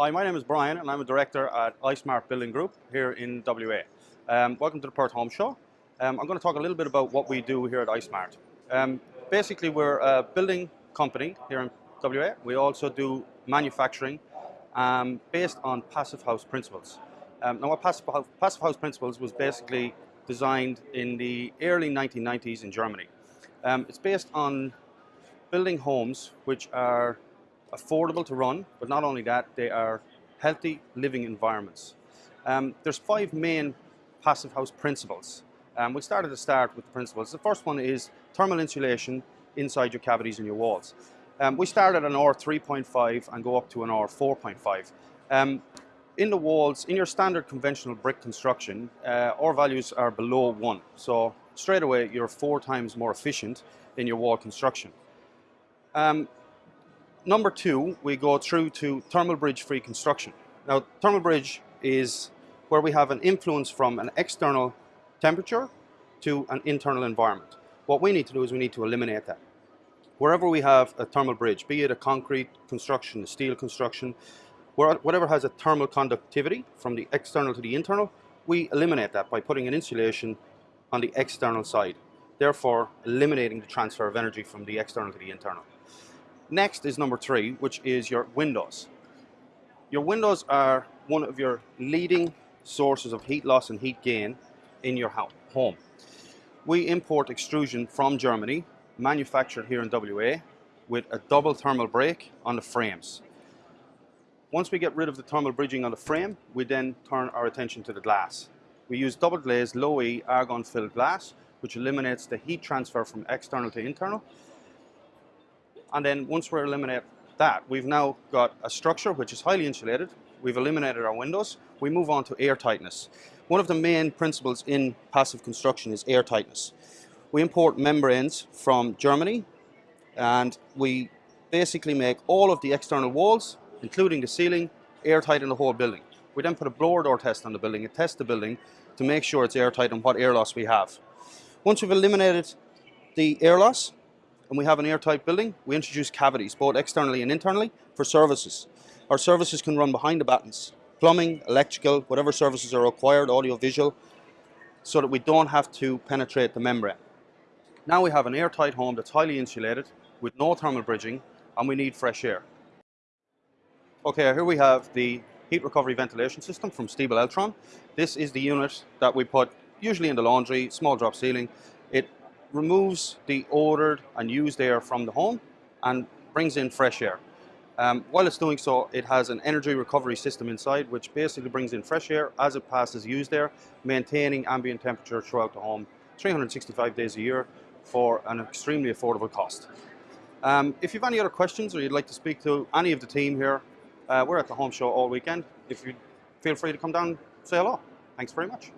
Hi, my name is Brian and I'm a director at iSmart Building Group here in WA. Um, welcome to the Perth Home Show. Um, I'm going to talk a little bit about what we do here at iSmart. Um, basically, we're a building company here in WA. We also do manufacturing um, based on passive house principles. Um, now, what passive house, passive house principles was basically designed in the early 1990s in Germany. Um, it's based on building homes which are affordable to run, but not only that, they are healthy living environments. Um, there's five main passive house principles. Um, we started to start with the principles. The first one is thermal insulation inside your cavities and your walls. Um, we started an R3.5 and go up to an R4.5. Um, in the walls, in your standard conventional brick construction, uh, R values are below one. So straight away, you're four times more efficient in your wall construction. Um, number two, we go through to thermal bridge free construction. Now, thermal bridge is where we have an influence from an external temperature to an internal environment. What we need to do is we need to eliminate that. Wherever we have a thermal bridge, be it a concrete construction, a steel construction, whatever has a thermal conductivity from the external to the internal, we eliminate that by putting an insulation on the external side, therefore eliminating the transfer of energy from the external to the internal. Next is number three, which is your windows. Your windows are one of your leading sources of heat loss and heat gain in your home. We import extrusion from Germany, manufactured here in WA, with a double thermal break on the frames. Once we get rid of the thermal bridging on the frame, we then turn our attention to the glass. We use double glazed low E argon filled glass, which eliminates the heat transfer from external to internal and then once we eliminate that, we've now got a structure which is highly insulated. We've eliminated our windows. We move on to air tightness. One of the main principles in passive construction is air tightness. We import membranes from Germany and we basically make all of the external walls, including the ceiling, airtight in the whole building. We then put a blower door test on the building and test the building to make sure it's airtight and what air loss we have. Once we've eliminated the air loss, and we have an airtight building, we introduce cavities, both externally and internally, for services. Our services can run behind the battens. Plumbing, electrical, whatever services are required, audio, visual, so that we don't have to penetrate the membrane. Now we have an airtight home that's highly insulated, with no thermal bridging, and we need fresh air. Okay, here we have the heat recovery ventilation system from Stiebel Eltron. This is the unit that we put usually in the laundry, small drop ceiling. Removes the odored and used air from the home and brings in fresh air. Um, while it's doing so, it has an energy recovery system inside, which basically brings in fresh air as it passes used air, maintaining ambient temperature throughout the home 365 days a year for an extremely affordable cost. Um, if you have any other questions or you'd like to speak to any of the team here, uh, we're at the home show all weekend. If you feel free to come down, say hello. Thanks very much.